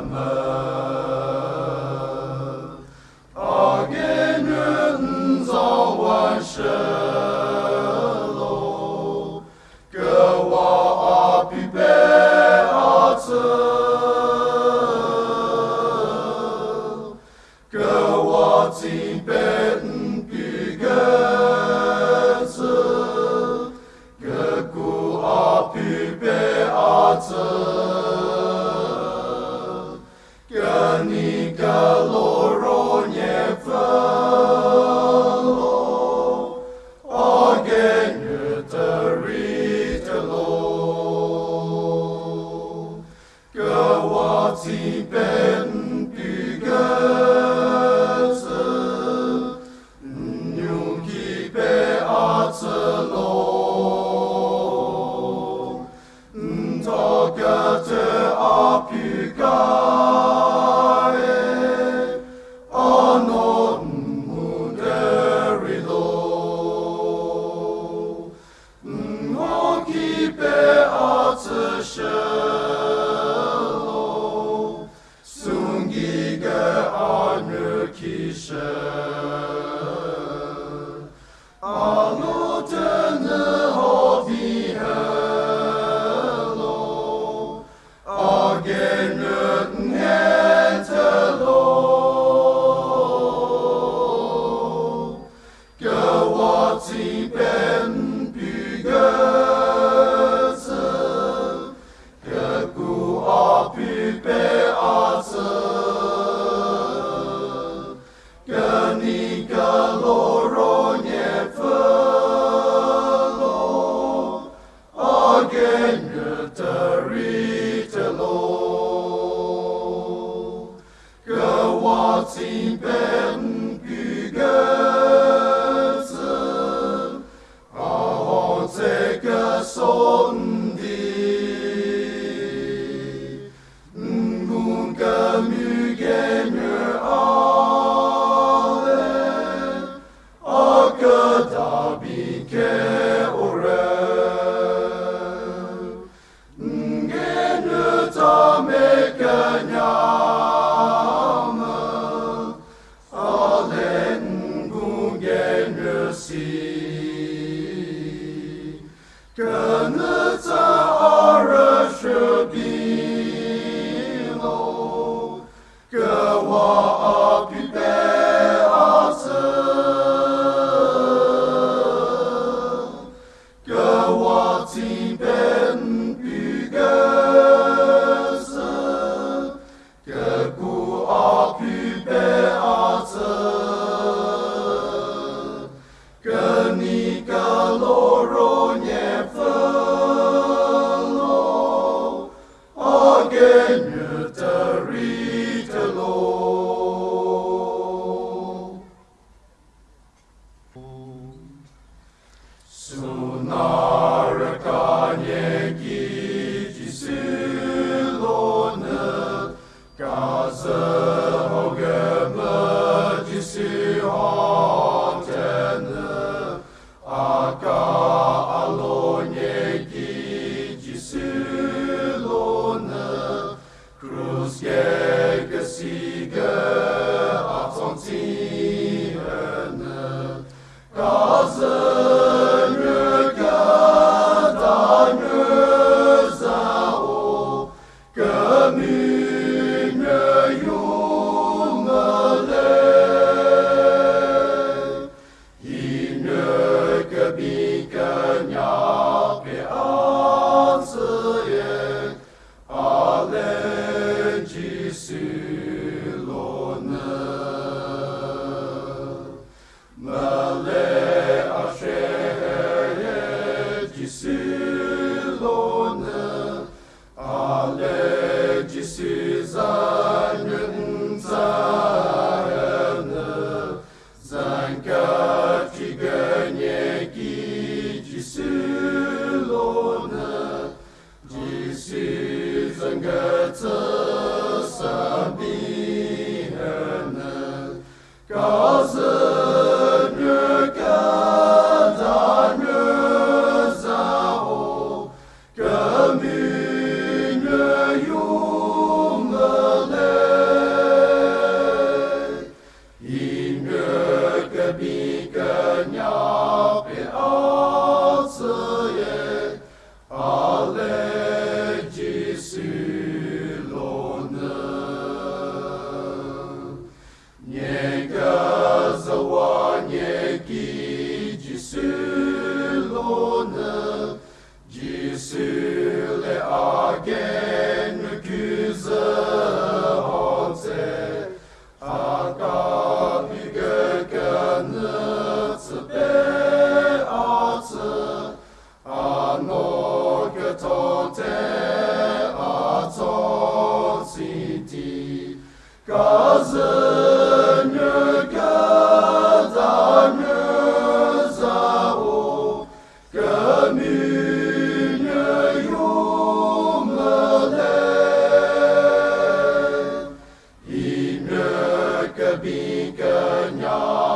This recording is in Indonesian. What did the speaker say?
Amen. soul. You. lebih kenyang.